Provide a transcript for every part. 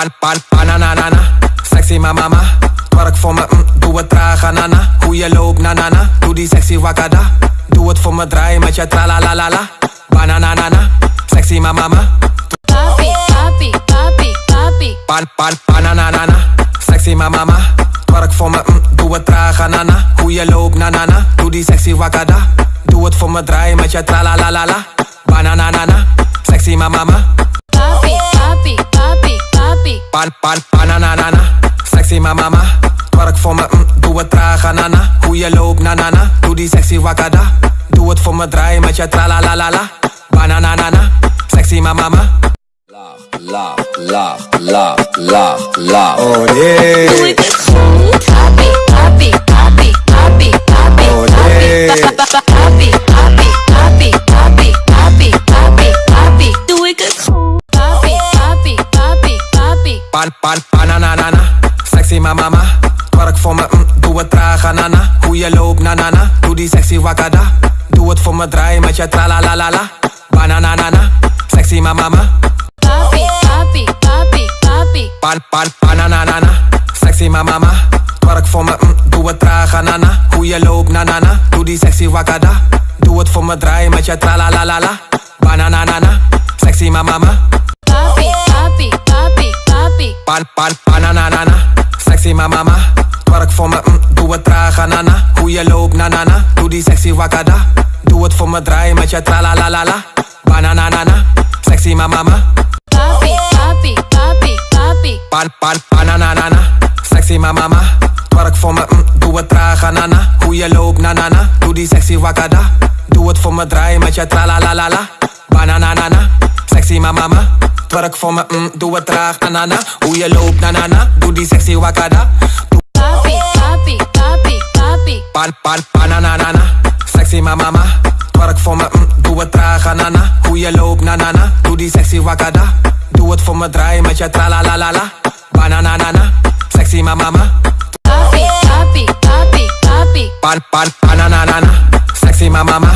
pan, pan, pananana. Sexy mama, twerk voor me, mm, doe het traag, anana. Hoe je loopt, nanana, doe die sexy wakada. Doe het voor me, draai met je tralalalala. Bananana, sexy mama, papi, papi, papi, papi. pan, pan, pananana. Sexy mama, twerk voor me, mm, doe het traag, anana. Hoe je loopt, nanana, doe die sexy wakada. Doe het voor me, draai met je tralalalala. Bananana, sexy mama. Papi, papi. Pan, pan, pananana. Sexy mama. Twerk voor me, mm, doe het traag, anana. Hoe je loopt, nanana. Doe die sexy wakada. Doe het voor me, draai met je tralalalala. Bananana. Sexy mama. Laag, laag, laag, laag, laag. Oh Doe Pan, pan, pananana. Sexy mama. Twerk voor me, mm, doe het traag, anana. Hoe je loopt, nanana. Doe die sexy wakada. Doe het voor me, draai met je tralalalala. Bananana. Sexy mama. Papi, papi, papi, papi. Pan, pan, pananana. Sexy mama. Twerk voor me, mm, doe het traag, anana. Hoe je loopt, nanana. Doe die sexy wakada. Doe het voor me, draai met je tralalalala. Bananana. Sexy mama. Pan, pan, pananana. Sexy mama. Twerk voor me, mm, doe het traag, anana. Hoe je loopt, nanana. Doe die sexy wakada. Doe het voor me, draai met je tralalalala. Bananana. Sexy mama. Papi, papi, papi, papi. Pan, pan, pananana. Sexy mama. Twerk voor me, mm, doe het traag, anana. Hoe je loopt, nanana. Doe die sexy wakada. Doe het voor me, draai met je tralalalala. Bananana. Sexy mama. Twerk voor me, mm, doe het traag, anana. Hoe je loopt, nanana. Doe die sexy wakada. Doe Papi, papi, papi, papi. pan, pan, pananana. Sexy mama. Twerk voor me, mm, doe het traag, anana. Hoe je loopt, nanana. Doe die sexy wakada. Doe het voor me, draai met je tralalalala. Bananana. Sexy mama. Papi, papi, papi, papi. Pan, pan, pananana. Sexy mama.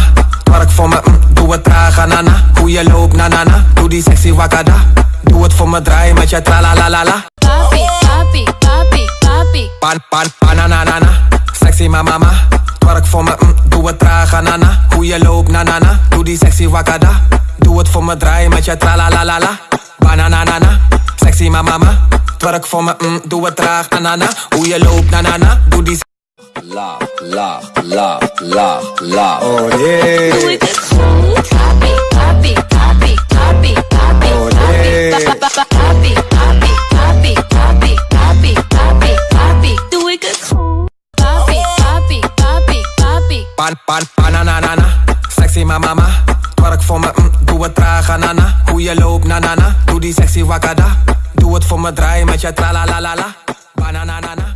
Twerk voor me, mm, doe het traag, anana. Hoe je loopt, nanana. Doe die sexy wakada. Doe het voor me, draai met je tralalalala. Papi, papi, papi, papi. Pan, pan, pananana. Sexy mama. Twerk voor me, mm, doe het traag, anana. Hoe je loopt, nanana. Doe die sexy wakada. Doe het voor me, draai met je tralalalala. Bananana. Sexy mama. Twerk voor me, mm, doe het traag, anana. Hoe je loopt, nanana. Doe die Laag, laag, laag, laag, laag. Oh Doe nee. ik het goed? Papi, papi, papi, papi, papi, Oh, papi. nee. Pa- pa- pa- Papi, papi, papi, papi, papi, papi, papi. Doe ik het goed? Papi, papi, papi, papi. Pan, pan, pananana. Sexy mama. Twerk voor me, mm, doe het traag, anana. Hoe je loopt, nanana. Doe die sexy wakada. Doe het voor me, draai met je tralalalala. Bananana.